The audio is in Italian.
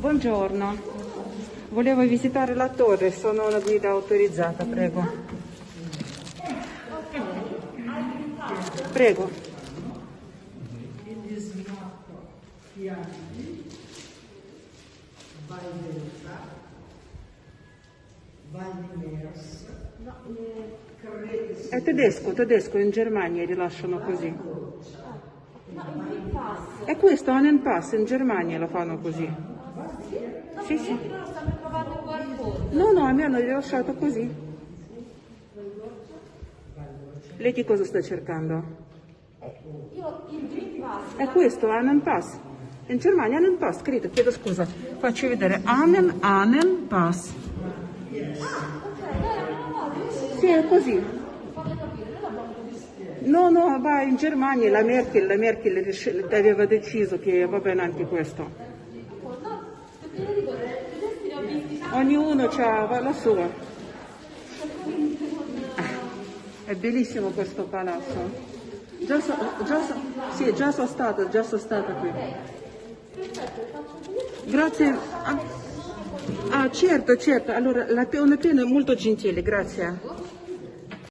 Buongiorno, volevo visitare la torre, sono una guida autorizzata, prego. Prego. È tedesco, tedesco, in Germania rilasciano così. È questo, Anen Pass, in Germania lo fanno così. Sì, sì. Loro stanno provando qualcosa. No, no, mi hanno rilasciato così. Lei che cosa sta cercando? Io il Green Pass. È questo, Anen Pass. In Germania Anen Pass, scritto, chiedo scusa. Faccio vedere Anen, Anen Pass. No, no, Sì, è così. No, no, va in Germania, la Merkel, la Merkel aveva deciso che va bene anche questo. Ognuno ha la sua. È bellissimo questo palazzo. Già, so- già so- sì, già sono stata, già sono stata qui. Grazie. Ah, ah, certo, certo. Allora, la, una pena molto gentile, grazie.